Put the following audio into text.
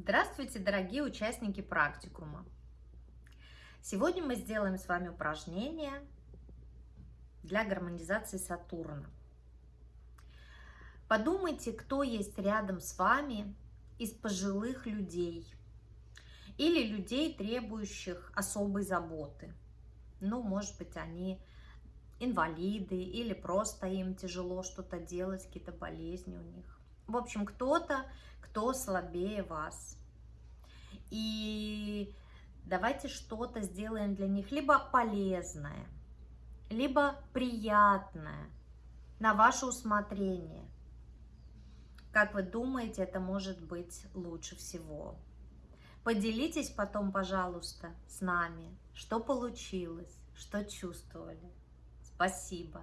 Здравствуйте, дорогие участники практикума! Сегодня мы сделаем с вами упражнение для гармонизации Сатурна. Подумайте, кто есть рядом с вами из пожилых людей или людей, требующих особой заботы. Ну, может быть, они инвалиды или просто им тяжело что-то делать, какие-то болезни у них. В общем, кто-то, кто слабее вас. И давайте что-то сделаем для них, либо полезное, либо приятное, на ваше усмотрение. Как вы думаете, это может быть лучше всего? Поделитесь потом, пожалуйста, с нами, что получилось, что чувствовали. Спасибо.